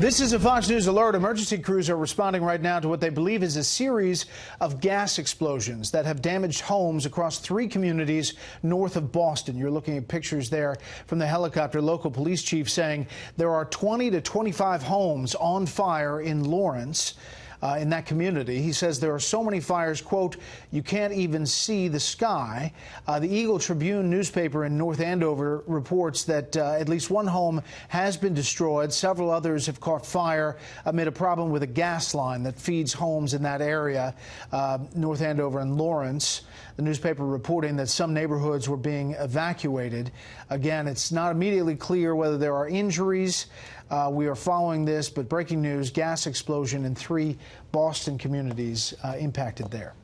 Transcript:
This is a Fox News alert. Emergency crews are responding right now to what they believe is a series of gas explosions that have damaged homes across three communities north of Boston. You're looking at pictures there from the helicopter. Local police chief saying there are 20 to 25 homes on fire in Lawrence uh, in that community. He says there are so many fires, quote, you can't even see the sky. Uh, the Eagle Tribune newspaper in North Andover reports that uh, at least one home has been destroyed. Several others have caught fire amid a problem with a gas line that feeds homes in that area, uh, North Andover and Lawrence. The newspaper reporting that some neighborhoods were being evacuated. Again, it's not immediately clear whether there are injuries. Uh, we are following this, but breaking news gas explosion in three Boston communities uh, impacted there.